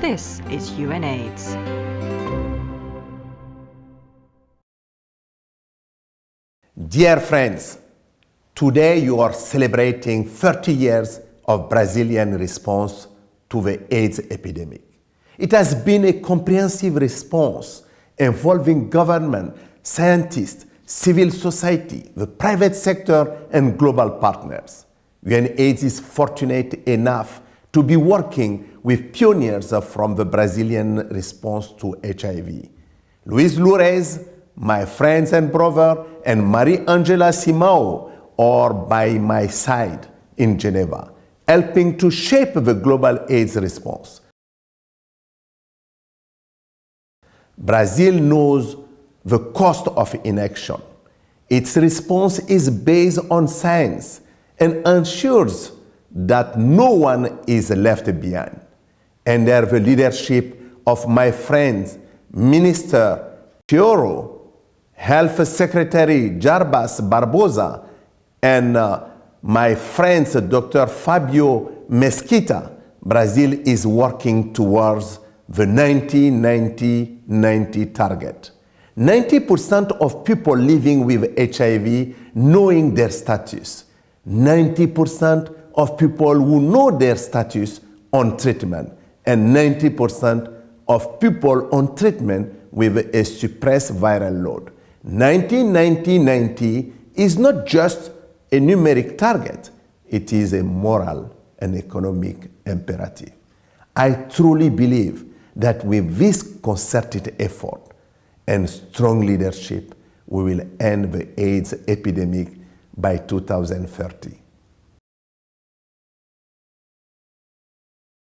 This is UNAIDS. Dear friends, today you are celebrating 30 years of Brazilian response to the AIDS epidemic. It has been a comprehensive response involving government, scientists, civil society, the private sector, and global partners. UNAIDS is fortunate enough to be working with pioneers from the Brazilian response to HIV. Luiz Loures, my friends and brother, and Mariângela Simão are by my side in Geneva, helping to shape the global AIDS response. Brazil knows the cost of inaction. Its response is based on science and ensures that no one is left behind. Under the leadership of my friend, Minister Chioro, Health Secretary Jarbas Barbosa, and uh, my friends Dr. Fabio Mesquita, Brazil is working towards the 90-90-90 target. 90% of people living with HIV knowing their status. 90% of people who know their status on treatment. And 90% of people on treatment with a suppressed viral load. 90-90-90 is not just a numeric target. It is a moral and economic imperative. I truly believe that with this concerted effort and strong leadership, we will end the AIDS epidemic by 2030.